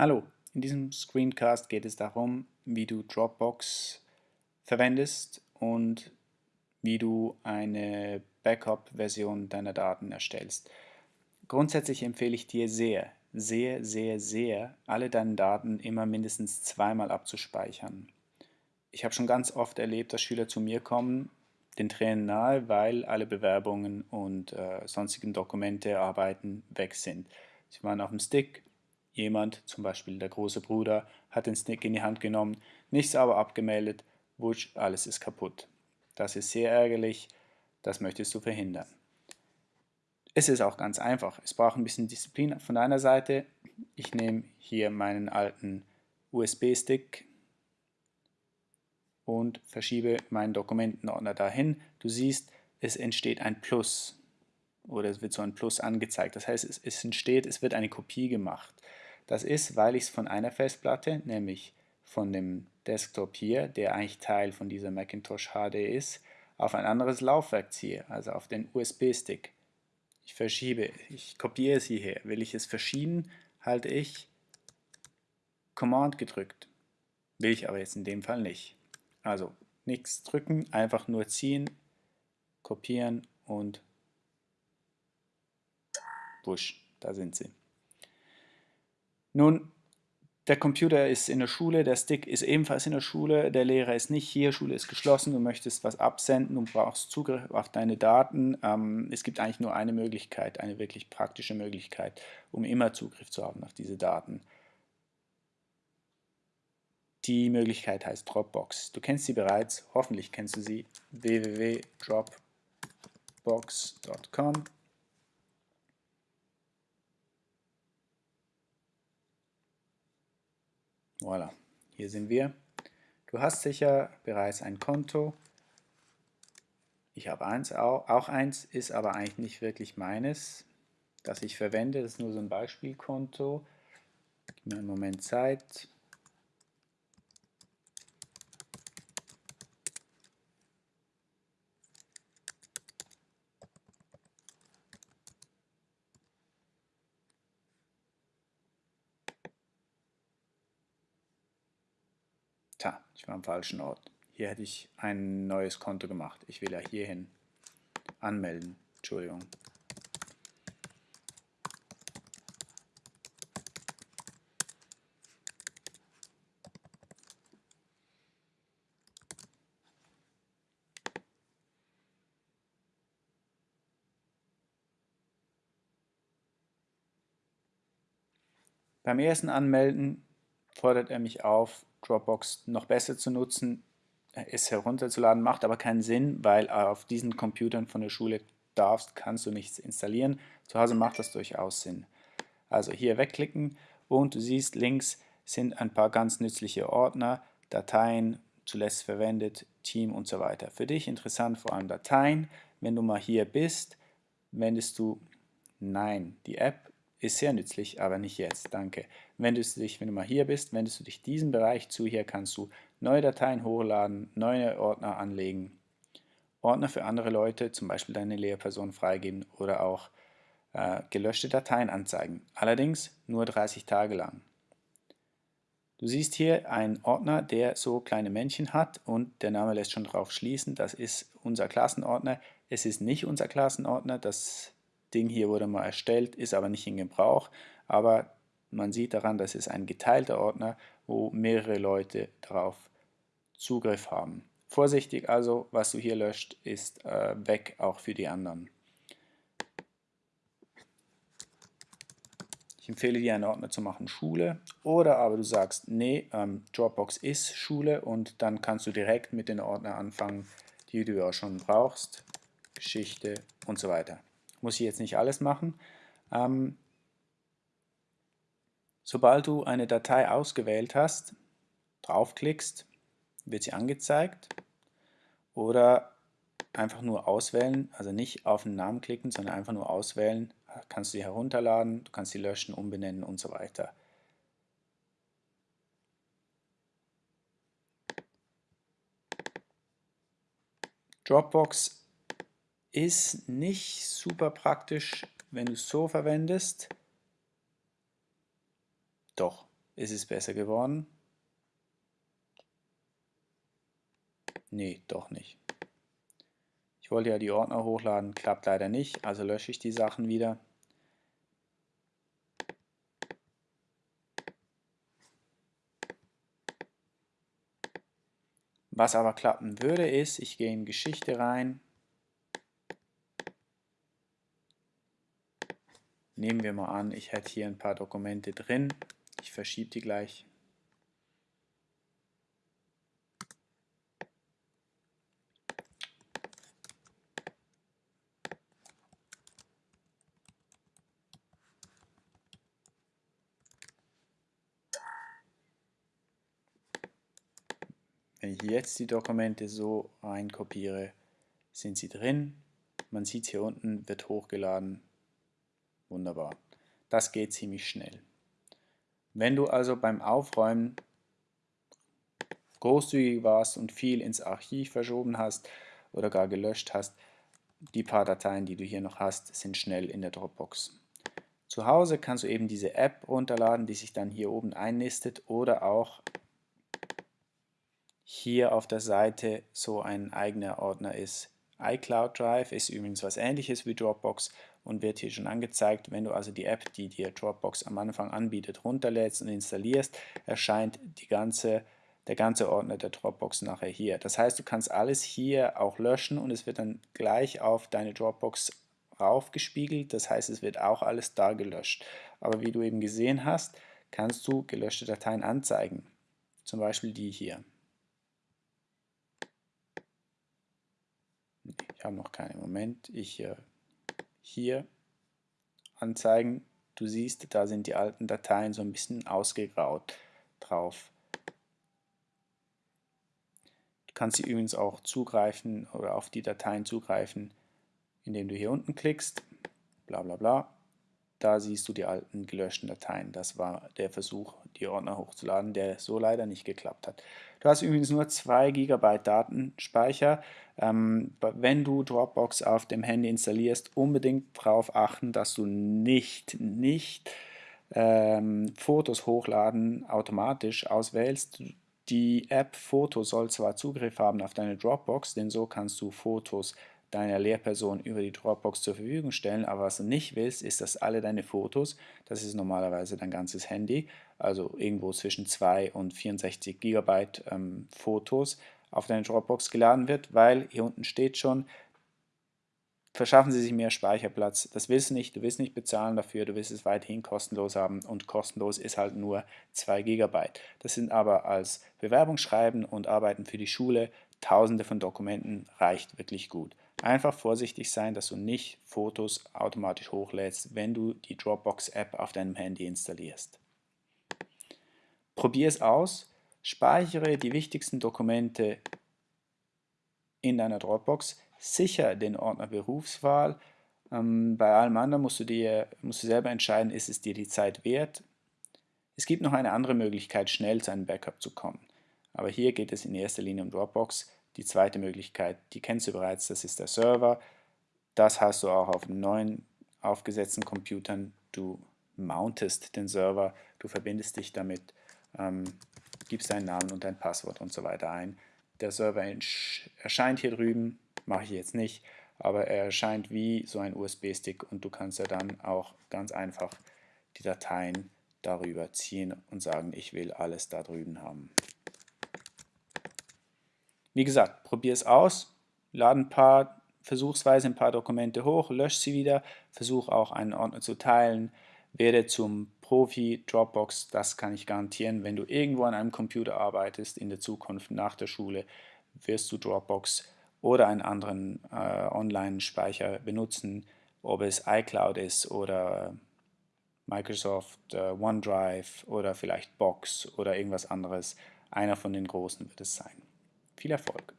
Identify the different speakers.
Speaker 1: Hallo, in diesem Screencast geht es darum, wie du Dropbox verwendest und wie du eine Backup-Version deiner Daten erstellst. Grundsätzlich empfehle ich dir sehr, sehr, sehr, sehr, alle deine Daten immer mindestens zweimal abzuspeichern. Ich habe schon ganz oft erlebt, dass Schüler zu mir kommen, den Tränen nahe, weil alle Bewerbungen und äh, sonstigen Dokumente, Arbeiten weg sind. Sie waren auf dem Stick, Jemand, zum Beispiel der große Bruder, hat den Stick in die Hand genommen, nichts aber abgemeldet, wusch, alles ist kaputt. Das ist sehr ärgerlich, das möchtest du verhindern. Es ist auch ganz einfach, es braucht ein bisschen Disziplin von deiner Seite. Ich nehme hier meinen alten USB-Stick und verschiebe meinen Dokumentenordner dahin. Du siehst, es entsteht ein Plus oder es wird so ein Plus angezeigt. Das heißt, es entsteht, es wird eine Kopie gemacht. Das ist, weil ich es von einer Festplatte, nämlich von dem Desktop hier, der eigentlich Teil von dieser Macintosh HD ist, auf ein anderes Laufwerk ziehe, also auf den USB-Stick. Ich verschiebe, ich kopiere es hierher. Will ich es verschieben, halte ich Command gedrückt. Will ich aber jetzt in dem Fall nicht. Also nichts drücken, einfach nur ziehen, kopieren und wusch, da sind sie. Nun, der Computer ist in der Schule, der Stick ist ebenfalls in der Schule, der Lehrer ist nicht hier, Schule ist geschlossen, du möchtest was absenden, du brauchst Zugriff auf deine Daten. Ähm, es gibt eigentlich nur eine Möglichkeit, eine wirklich praktische Möglichkeit, um immer Zugriff zu haben auf diese Daten. Die Möglichkeit heißt Dropbox. Du kennst sie bereits, hoffentlich kennst du sie, www.dropbox.com Voilà, hier sind wir. Du hast sicher bereits ein Konto. Ich habe eins, auch, auch eins, ist aber eigentlich nicht wirklich meines, das ich verwende. Das ist nur so ein Beispielkonto. Gib mir einen Moment Zeit. Ich war am falschen Ort. Hier hätte ich ein neues Konto gemacht. Ich will ja hierhin anmelden. Entschuldigung. Beim ersten Anmelden fordert er mich auf, Dropbox noch besser zu nutzen, es herunterzuladen, macht aber keinen Sinn, weil auf diesen Computern von der Schule darfst, kannst du nichts installieren. Zu Hause macht das durchaus Sinn. Also hier wegklicken und du siehst links sind ein paar ganz nützliche Ordner, Dateien, zuletzt verwendet, Team und so weiter. Für dich interessant vor allem Dateien. Wenn du mal hier bist, wendest du Nein, die App ist sehr nützlich, aber nicht jetzt, danke. Wendest du dich, wenn du mal hier bist, wendest du dich diesem Bereich zu, hier kannst du neue Dateien hochladen, neue Ordner anlegen, Ordner für andere Leute, zum Beispiel deine Lehrperson freigeben oder auch äh, gelöschte Dateien anzeigen, allerdings nur 30 Tage lang. Du siehst hier einen Ordner, der so kleine Männchen hat und der Name lässt schon darauf schließen, das ist unser Klassenordner. Es ist nicht unser Klassenordner, das Ding hier wurde mal erstellt, ist aber nicht in Gebrauch, aber man sieht daran, dass es ein geteilter Ordner, wo mehrere Leute darauf Zugriff haben. Vorsichtig also, was du hier löscht, ist äh, weg auch für die anderen. Ich empfehle dir einen Ordner zu machen, Schule, oder aber du sagst, nee, ähm, Dropbox ist Schule und dann kannst du direkt mit den Ordner anfangen, die du ja schon brauchst, Geschichte und so weiter muss ich jetzt nicht alles machen. Ähm, sobald du eine Datei ausgewählt hast, draufklickst, wird sie angezeigt oder einfach nur auswählen, also nicht auf den Namen klicken, sondern einfach nur auswählen, kannst du sie herunterladen, du kannst sie löschen, umbenennen und so weiter. Dropbox ist nicht super praktisch, wenn du es so verwendest. Doch, Ist es besser geworden? Nee, doch nicht. Ich wollte ja die Ordner hochladen, klappt leider nicht, also lösche ich die Sachen wieder. Was aber klappen würde, ist, ich gehe in Geschichte rein. Nehmen wir mal an, ich hätte hier ein paar Dokumente drin. Ich verschiebe die gleich. Wenn ich jetzt die Dokumente so reinkopiere, sind sie drin. Man sieht hier unten, wird hochgeladen. Wunderbar. Das geht ziemlich schnell. Wenn du also beim Aufräumen großzügig warst und viel ins Archiv verschoben hast oder gar gelöscht hast, die paar Dateien, die du hier noch hast, sind schnell in der Dropbox. Zu Hause kannst du eben diese App runterladen, die sich dann hier oben einnistet oder auch hier auf der Seite so ein eigener Ordner ist. iCloud Drive ist übrigens was ähnliches wie Dropbox und wird hier schon angezeigt. Wenn du also die App, die dir Dropbox am Anfang anbietet, runterlädst und installierst, erscheint die ganze, der ganze Ordner der Dropbox nachher hier. Das heißt, du kannst alles hier auch löschen und es wird dann gleich auf deine Dropbox raufgespiegelt. Das heißt, es wird auch alles da gelöscht. Aber wie du eben gesehen hast, kannst du gelöschte Dateien anzeigen. Zum Beispiel die hier. Ich habe noch keinen Moment. Ich äh, hier anzeigen. Du siehst, da sind die alten Dateien so ein bisschen ausgegraut drauf. Du kannst sie übrigens auch zugreifen oder auf die Dateien zugreifen, indem du hier unten klickst, bla bla bla. Da siehst du die alten gelöschten Dateien. Das war der Versuch, die Ordner hochzuladen, der so leider nicht geklappt hat. Du hast übrigens nur 2 GB Datenspeicher. Ähm, wenn du Dropbox auf dem Handy installierst, unbedingt darauf achten, dass du nicht, nicht ähm, Fotos hochladen automatisch auswählst. Die App Foto soll zwar Zugriff haben auf deine Dropbox, denn so kannst du Fotos deiner Lehrperson über die Dropbox zur Verfügung stellen, aber was du nicht willst, ist, dass alle deine Fotos, das ist normalerweise dein ganzes Handy, also irgendwo zwischen 2 und 64 Gigabyte ähm, Fotos, auf deine Dropbox geladen wird, weil hier unten steht schon, verschaffen Sie sich mehr Speicherplatz. Das willst du nicht, du willst nicht bezahlen dafür, du willst es weiterhin kostenlos haben und kostenlos ist halt nur 2 Gigabyte. Das sind aber als Bewerbungsschreiben und Arbeiten für die Schule tausende von Dokumenten reicht wirklich gut. Einfach vorsichtig sein, dass du nicht Fotos automatisch hochlädst, wenn du die Dropbox-App auf deinem Handy installierst. Probier es aus, speichere die wichtigsten Dokumente in deiner Dropbox, sicher den Ordner Berufswahl. Ähm, bei allem anderen musst du, dir, musst du selber entscheiden, ist es dir die Zeit wert. Es gibt noch eine andere Möglichkeit, schnell zu einem Backup zu kommen. Aber hier geht es in erster Linie um Dropbox. Die zweite Möglichkeit, die kennst du bereits, das ist der Server. Das hast du auch auf neuen aufgesetzten Computern. Du mountest den Server, du verbindest dich damit, ähm, gibst deinen Namen und dein Passwort und so weiter ein. Der Server erscheint hier drüben, mache ich jetzt nicht, aber er erscheint wie so ein USB-Stick und du kannst ja dann auch ganz einfach die Dateien darüber ziehen und sagen, ich will alles da drüben haben. Wie gesagt, probier es aus, lade ein paar, versuchsweise ein paar Dokumente hoch, lösch sie wieder, versuch auch einen Ordner zu teilen, werde zum Profi Dropbox, das kann ich garantieren. Wenn du irgendwo an einem Computer arbeitest in der Zukunft nach der Schule, wirst du Dropbox oder einen anderen äh, Online-Speicher benutzen, ob es iCloud ist oder Microsoft äh, OneDrive oder vielleicht Box oder irgendwas anderes. Einer von den großen wird es sein. Viel Erfolg!